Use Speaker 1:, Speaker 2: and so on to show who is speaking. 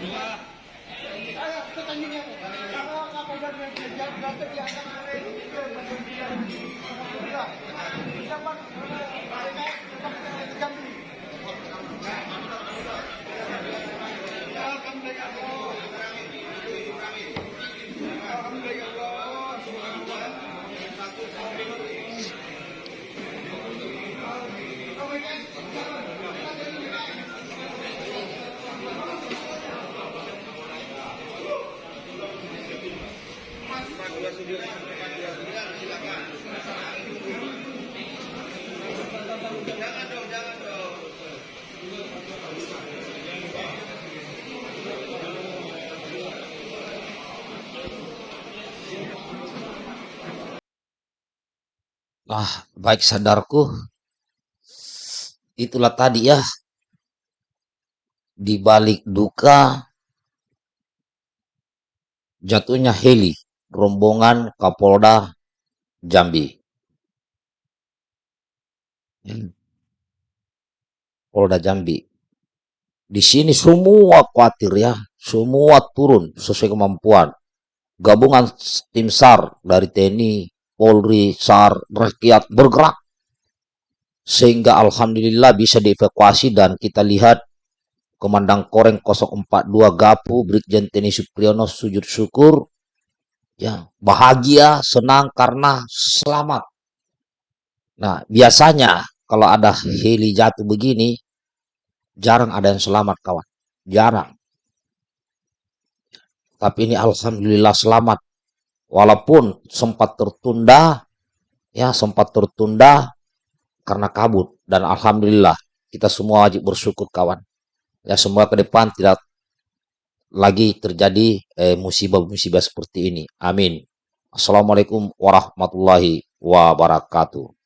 Speaker 1: Thank you. Ah, baik sadarku, itulah tadi ya, di balik duka jatuhnya heli rombongan Kapolda Jambi. Hmm, Polda Jambi. Di sini semua khawatir ya, semua turun sesuai kemampuan. Gabungan tim SAR dari TNI, Polri, SAR, rakyat bergerak sehingga alhamdulillah bisa dievakuasi dan kita lihat Komandan Koreng 042 Gapu Brigjen TNI Supriyono sujud syukur ya bahagia senang karena selamat. Nah biasanya kalau ada heli jatuh begini jarang ada yang selamat kawan. Jarang. Tapi ini alhamdulillah selamat. Walaupun sempat tertunda ya sempat tertunda karena kabut. Dan alhamdulillah kita semua wajib bersyukur kawan. Ya semua ke depan tidak lagi terjadi eh, musibah-musibah seperti ini. Amin. Assalamualaikum warahmatullahi wabarakatuh